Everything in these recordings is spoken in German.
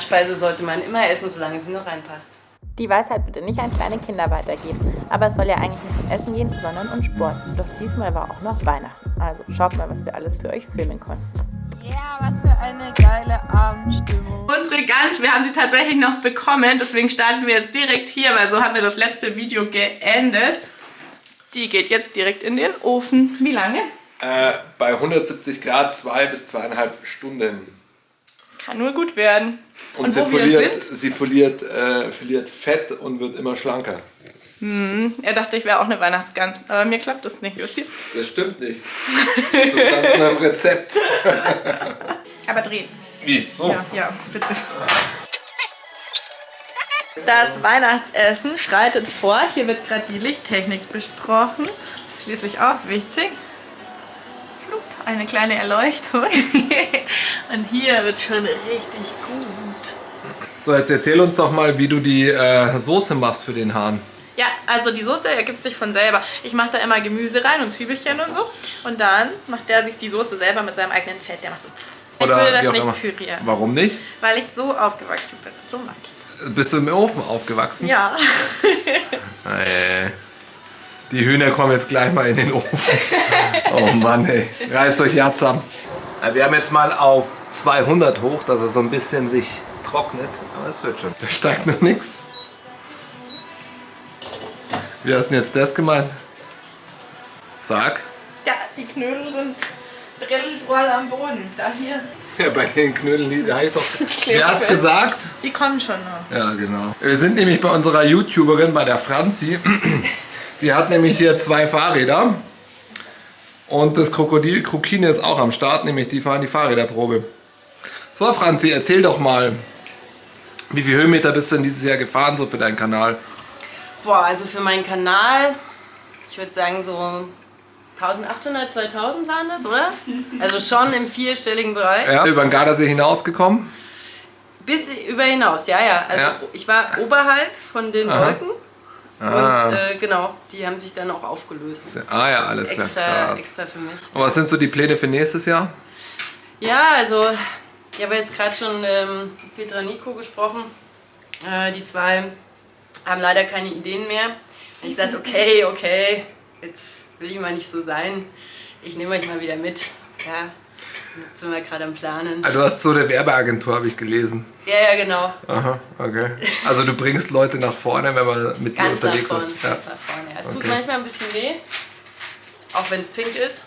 Speise sollte man immer essen, solange sie noch reinpasst. Die Weisheit bitte nicht an kleine Kinder weitergeben. Aber es soll ja eigentlich nicht um Essen gehen, sondern um Sport. Doch diesmal war auch noch Weihnachten. Also schaut mal, was wir alles für euch filmen konnten. Ja, was für eine geile Abendstimmung. Unsere Gans, wir haben sie tatsächlich noch bekommen. Deswegen starten wir jetzt direkt hier, weil so haben wir das letzte Video geendet. Die geht jetzt direkt in den Ofen. Wie lange? Äh, bei 170 Grad zwei bis zweieinhalb Stunden. Kann nur gut werden. Und, Und sie, verliert, sie verliert, äh, verliert Fett und wird immer schlanker. Er dachte, ich wäre auch eine Weihnachtsgans. Aber mir klappt das nicht, wisst ihr? Das stimmt nicht. So stand es in einem Rezept. Aber drehen. Wie? So? Ja, ja, bitte. Das Weihnachtsessen schreitet fort. Hier wird gerade die Lichttechnik besprochen. Das ist schließlich auch wichtig. Eine kleine Erleuchtung. Und hier wird es schon richtig gut. So, jetzt erzähl uns doch mal, wie du die äh, Soße machst für den Hahn. Ja, also die Soße ergibt sich von selber. Ich mache da immer Gemüse rein und Zwiebelchen und so. Und dann macht der sich die Soße selber mit seinem eigenen Fett. Der macht so. Ich Oder würde wie das nicht immer. pürieren, Warum nicht? weil ich so aufgewachsen bin. So mag ich. Bist du im Ofen aufgewachsen? Ja. Äh, Die Hühner kommen jetzt gleich mal in den Ofen. Oh Mann, ey. Reißt euch ja zusammen. Wir haben jetzt mal auf 200 hoch, dass er so ein bisschen sich trocknet. Aber es wird schon. Da steigt noch nichts. Wie hast du denn jetzt das gemeint? Sag. Ja, die Knödel sind drittelvoll am Boden. Da hier. Ja, bei den Knödeln, die da ich doch. Wer hat's fest. gesagt? Die kommen schon noch. Ja, genau. Wir sind nämlich bei unserer YouTuberin, bei der Franzi. Die hat nämlich hier zwei Fahrräder. Und das Krokodil Krokine ist auch am Start, nämlich die fahren die Fahrräderprobe. So, Franzi, erzähl doch mal, wie viele Höhenmeter bist du denn dieses Jahr gefahren, so für deinen Kanal? Boah, also für meinen Kanal, ich würde sagen so 1800, 2000 waren das, oder? Also schon im vierstelligen Bereich. Ja, über den Gardasee hinausgekommen? Bis über hinaus, ja, ja. Also Ja. ich war oberhalb von den Aha. Wolken. Ah. Und äh, genau, die haben sich dann auch aufgelöst. Ah ja, alles klar. Extra, für mich. Und was sind so die Pläne für nächstes Jahr? Ja, also ich habe jetzt gerade schon ähm, mit Petra Nico gesprochen. Äh, die zwei haben leider keine Ideen mehr. Und ich sagte, okay, okay, jetzt will ich mal nicht so sein. Ich nehme euch mal wieder mit. Ja, jetzt sind wir gerade am Planen. Ah, du hast so eine Werbeagentur, habe ich gelesen. Ja, ja, genau. Aha, okay. Also du bringst Leute nach vorne, wenn man mit dir Ganz nach unterwegs vorne. ist. Ja. Ganz nach vorne. Ja, es tut Okay. manchmal ein bisschen weh. Auch wenn es pink ist.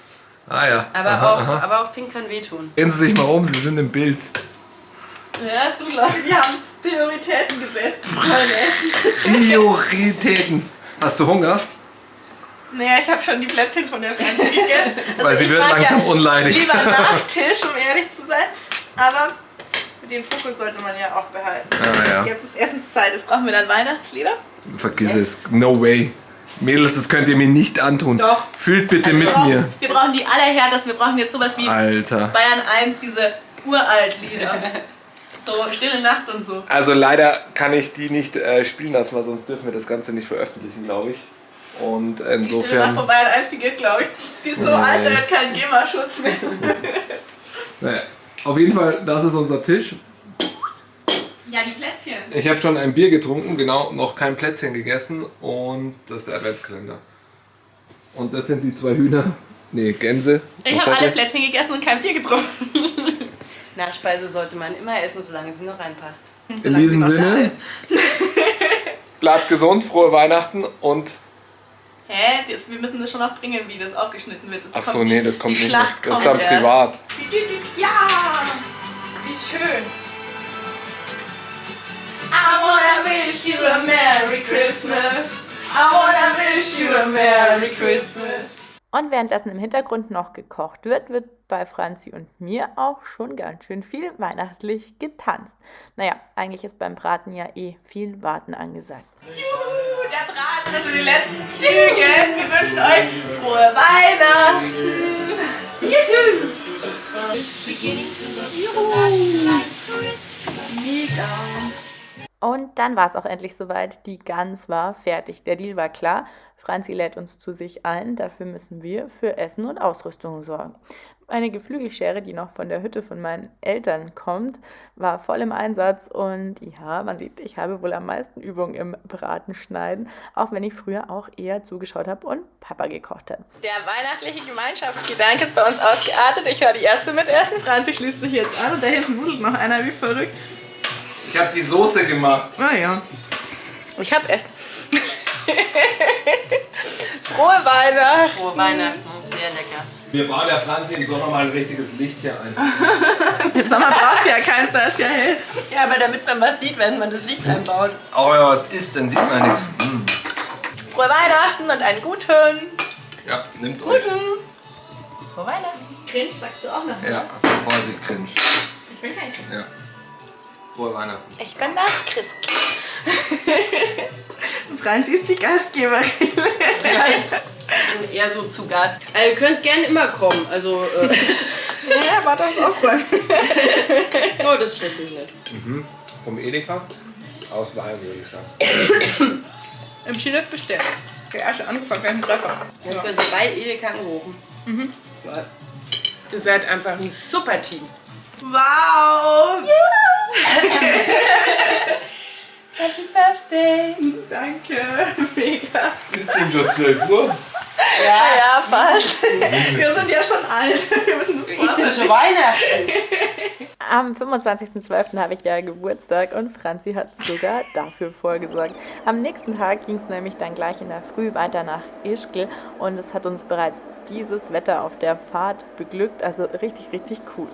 Ah ja. Aber, aha, auch, aha. aber auch pink kann wehtun. Drehen Sie sich mal um, Sie sind im Bild. Ja, es gibt Leute, die haben Prioritäten gesetzt. Die wollen essen. Prioritäten. Hast du Hunger? Naja, ich habe schon die Plätzchen von der Franzi gegessen. Also Weil sie wird langsam ja unleidig. Lieber Nachtisch, um ehrlich zu sein. Aber den Fokus sollte man ja auch behalten. Ah ja. Jetzt ist Essenszeit. Jetzt brauchen wir dann Weihnachtslieder. Vergiss es. No way. Mädels, das könnt ihr mir nicht antun. Doch. Fühlt bitte Also mit brauchen, mir. Wir brauchen die allerhärtesten. Wir brauchen jetzt sowas wie Alter. Bayern 1, diese Uralt-Lieder. So Stille Nacht und so. Also leider kann ich die nicht äh, spielen lassen, weil sonst dürfen wir das Ganze nicht veröffentlichen, glaube ich. Und insofern... Bayern 1, die geht, glaube ich. Die ist so alt, da hat keinen GEMA-Schutz mehr. Naja. Auf jeden Fall, das ist unser Tisch. Ja, die Plätzchen. Ich habe schon ein Bier getrunken, genau, noch kein Plätzchen gegessen und das ist der Adventskalender. Und das sind die zwei Hühner, nee, Gänse. Ich habe alle? Plätzchen gegessen und kein Bier getrunken. Nachspeise sollte man immer essen, solange sie noch reinpasst. In Solange diesem noch da Sinne, bleibt gesund, frohe Weihnachten und Hä? Das, wir müssen das schon noch bringen, wie das aufgeschnitten wird. Das Ach so, nee, das kommt die nicht. Schlacht Das ist dann erst. privat. Ja! Wie schön. I wanna wish you a Merry Christmas. I wanna wish you a Merry Christmas. Und währenddessen im Hintergrund noch gekocht wird, wird bei Franzi und mir auch schon ganz schön viel weihnachtlich getanzt. Naja, eigentlich ist beim Braten ja eh viel Warten angesagt. Juhu, Braten ist in den letzten Zügen. Wir wünschen euch frohe Weihnachten. Und dann war es auch endlich soweit. Die Gans war fertig. Der Deal war klar. Franzi lädt uns zu sich ein. Dafür müssen wir für Essen und Ausrüstung sorgen. Eine Geflügelschere, die noch von der Hütte von meinen Eltern kommt, war voll im Einsatz und ja, man sieht, ich habe wohl am meisten Übung im Bratenschneiden, auch wenn ich früher auch eher zugeschaut habe und Papa gekocht hat. Der weihnachtliche Gemeinschaftsgedanke ist bei uns ausgeartet. Ich war die erste mit Essen. Franzi schließt sich jetzt an und da hinten wuselt noch einer wie verrückt. Ich habe die Soße gemacht. Ah ja. Ich hab Essen. Frohe Weihnachten. Frohe Weihnachten, sehr lecker. Wir bauen der Franzi im Sommer mal ein richtiges Licht hier ein. Im Sommer braucht ja keins, da ist ja hell. Ja, aber damit man was sieht, wenn man das Licht einbaut. Aber wenn man was isst, dann sieht man nichts. Mm. Frohe Weihnachten und einen guten. Ja, nimmt euch. Frohe Weihnachten. Cringe sagst du auch noch. Ja, Vorsicht, cringe. Ich bin kein Cringe. Ja. Frohe Weihnachten. Ich bin das Christ. Franzi ist die Gastgeberin. Ja, ich bin eher so zu Gast. Also, ihr könnt gerne immer kommen. Also, äh, ja, warte aufs Aufräumen. oh, das stresst mich nicht. Vom Edeka aus Wein, würde ich sagen. Im Skilift bestellt. Der erste angefangen, keinen Treffer. Du hast quasi bei Edeka angerufen. Mhm. Ihr seid einfach ein super Team. Wow! Happy Birthday! Danke, mega. Ist denn schon 12 Uhr? Ja, ja, fast. Wir sind ja schon alt. Wir müssen das Ist denn schon Weihnachten? Am 25.12. habe ich ja Geburtstag und Franzi hat sogar dafür vorgesorgt. Am nächsten Tag ging es nämlich dann gleich in der Früh weiter nach Ischgl und es hat uns bereits dieses Wetter auf der Fahrt beglückt. Also richtig, richtig cool.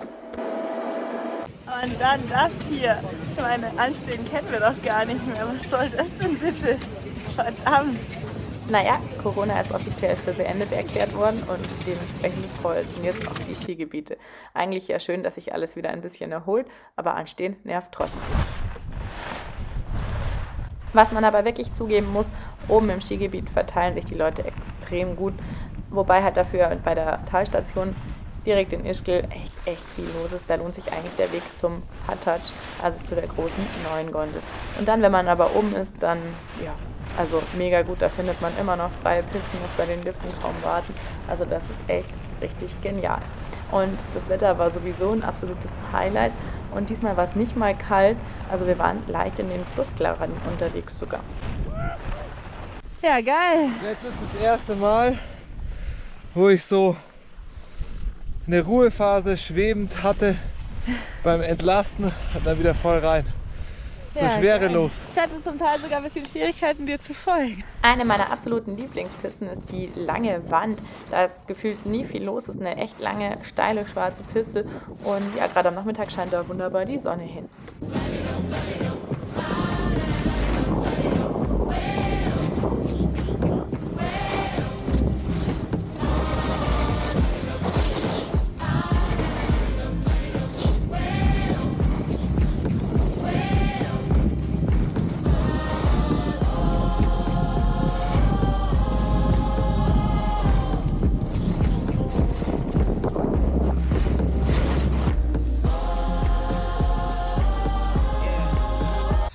Und dann das hier. Ich meine, Anstehen kennen wir doch gar nicht mehr. Was soll das denn bitte? Verdammt. Naja, Corona ist offiziell für beendet erklärt worden und dementsprechend voll sind jetzt auch die Skigebiete. Eigentlich ja schön, dass sich alles wieder ein bisschen erholt, aber Anstehen nervt trotzdem. Was man aber wirklich zugeben muss, oben im Skigebiet verteilen sich die Leute extrem gut, wobei halt dafür bei der Talstation direkt in Ischgl echt, echt viel los ist. Da lohnt sich eigentlich der Weg zum Hatatsch, also zu der großen neuen Gondel. Und dann, wenn man aber oben ist, dann, ja, also mega gut, da findet man immer noch freie Pisten, muss bei den Liften kaum warten. Also das ist echt richtig genial. Und das Wetter war sowieso ein absolutes Highlight. Und diesmal war es nicht mal kalt, also wir waren leicht in den Plusklassen unterwegs sogar. Ja, geil. Jetzt ist das erste Mal, wo ich so eine Ruhephase schwebend hatte beim Entlasten und dann wieder voll rein. So schwerelos. Ich hatte zum Teil sogar ein bisschen Schwierigkeiten, dir zu folgen. Eine meiner absoluten Lieblingspisten ist die lange Wand. Da ist gefühlt nie viel los. Es ist eine echt lange, steile, schwarze Piste. Und ja, gerade am Nachmittag scheint da wunderbar die Sonne hin.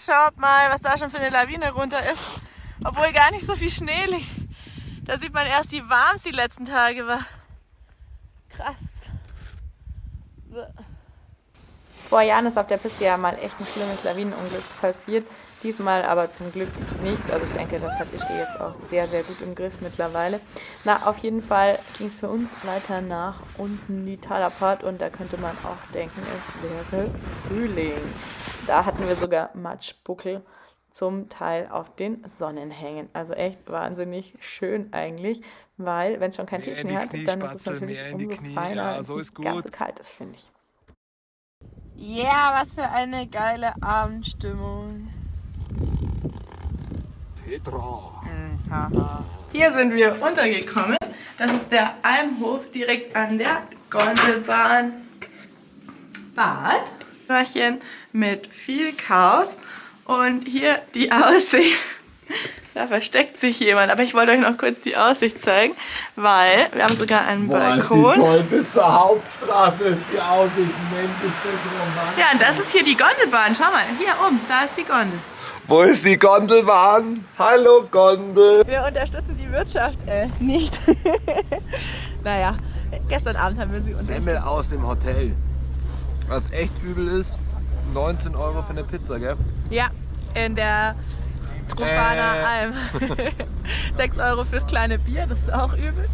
Schaut mal, was da schon für eine Lawine runter ist. Obwohl gar nicht so viel Schnee liegt. Da sieht man erst, wie warm es die letzten Tage war. Krass. Vor Jahren ist auf der Piste ja mal echt ein schlimmes Lawinenunglück passiert. Diesmal aber zum Glück nichts. Also ich denke, das hat Ischgl jetzt auch sehr, sehr gut im Griff mittlerweile. Na, auf jeden Fall ging es für uns weiter nach unten die Talabfahrt und da könnte man auch denken, es wäre Frühling. Da hatten wir sogar Matschbuckel zum Teil auf den Sonnenhängen. Also echt wahnsinnig schön eigentlich, weil wenn es schon kein Mehr die hat, dann ist es natürlich mehr in die umso Knie. feiner, Ja, so wenn ist es ganz so gut. kalt ist, finde ich. Ja, was für eine geile Abendstimmung. Petra. Hier sind wir untergekommen. Das ist der Almhof direkt an der Gondelbahn. Bad. Röhrchen mit viel Chaos. Und hier die Aussicht. Da versteckt sich jemand. Aber ich wollte euch noch kurz die Aussicht zeigen, weil wir haben sogar einen Balkon. toll, bis zur Hauptstraße ist die Aussicht. Mensch, ist das romantisch. Ja, und das ist hier die Gondelbahn. Schau mal, hier oben, da ist die Gondel. Wo ist die Gondelbahn? Hallo Gondel. Wir unterstützen die Wirtschaft äh, nicht. naja, Gestern Abend haben wir sie Semmel unterrichtet. aus dem Hotel. Was echt übel ist, 19 Euro für eine Pizza, gell? Ja, in der Trofana Äh. Alm. 6 Euro fürs kleine Bier, das ist auch übel.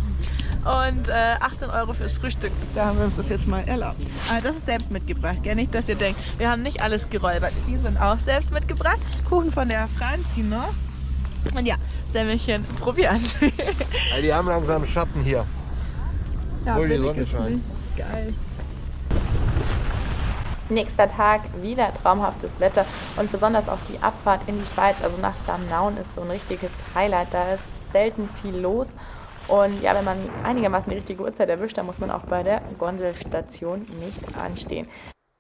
Und äh, 18 Euro fürs Frühstück. Da haben wir uns das jetzt mal erlaubt. Aber das ist selbst mitgebracht, gell? Nicht, dass ihr denkt, wir haben nicht alles geräubert. Die sind auch selbst mitgebracht. Kuchen von der Franzi noch. Und ja, Semmelchen probieren. Ey, die haben langsam Schatten hier. ja, Obwohl die Sonne scheint. Geil. Nächster Tag, wieder traumhaftes Wetter und besonders auch die Abfahrt in die Schweiz, also nach Samnaun ist so ein richtiges Highlight. Da ist selten viel los und ja, wenn man einigermaßen die richtige Uhrzeit erwischt, dann muss man auch bei der Gondelstation nicht anstehen.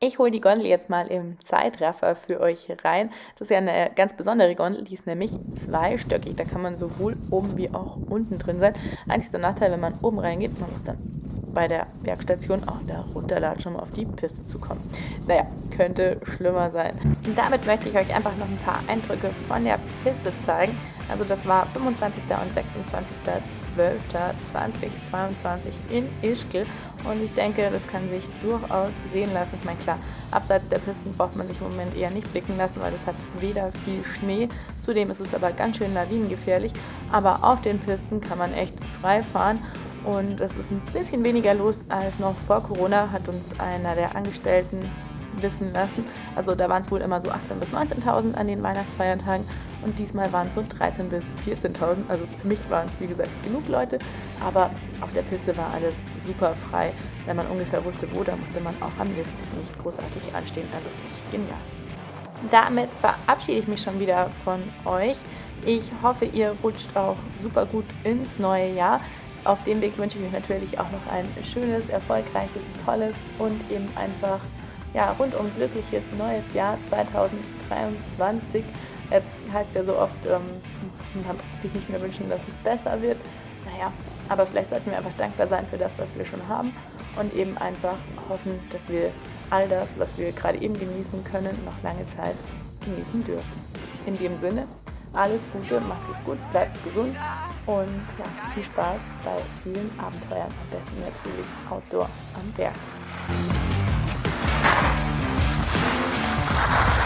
Ich hole die Gondel jetzt mal im Zeitraffer für euch rein. Das ist ja eine ganz besondere Gondel, die ist nämlich zweistöckig. Da kann man sowohl oben wie auch unten drin sein. Einziger Nachteil, wenn man oben reingeht, man muss dann bei der Bergstation auch da runterlatschen, um auf die Piste zu kommen. Naja, könnte schlimmer sein. Und damit möchte ich euch einfach noch ein paar Eindrücke von der Piste zeigen. Also das war 25. und 26.12.2022 in Ischgl. Und ich denke, das kann sich durchaus sehen lassen. Ich meine, klar, abseits der Pisten braucht man sich im Moment eher nicht blicken lassen, weil es hat weder viel Schnee. Zudem ist es aber ganz schön lawinengefährlich. Aber auf den Pisten kann man echt frei fahren. Und es ist ein bisschen weniger los als noch vor Corona, hat uns einer der Angestellten wissen lassen. Also da waren es wohl immer so 18.000 bis 19.000 an den Weihnachtsfeiertagen und diesmal waren es so 13.000 bis 14.000. Also für mich waren es wie gesagt genug Leute, aber auf der Piste war alles super frei. Wenn man ungefähr wusste, wo, da musste man auch am Lift nicht großartig anstehen. Also echt genial. Damit verabschiede ich mich schon wieder von euch. Ich hoffe, ihr rutscht auch super gut ins neue Jahr. Auf dem Weg wünsche ich euch natürlich auch noch ein schönes, erfolgreiches, tolles und eben einfach ja, rundum glückliches neues Jahr 2023. Jetzt heißt ja so oft, ähm, man braucht sich nicht mehr wünschen, dass es besser wird. Naja, aber vielleicht sollten wir einfach dankbar sein für das, was wir schon haben und eben einfach hoffen, dass wir all das, was wir gerade eben genießen können, noch lange Zeit genießen dürfen. In dem Sinne, alles Gute, macht es gut, bleibt gesund und ja, viel Spaß bei vielen Abenteuern. Am besten natürlich Outdoor am Berg. Bye.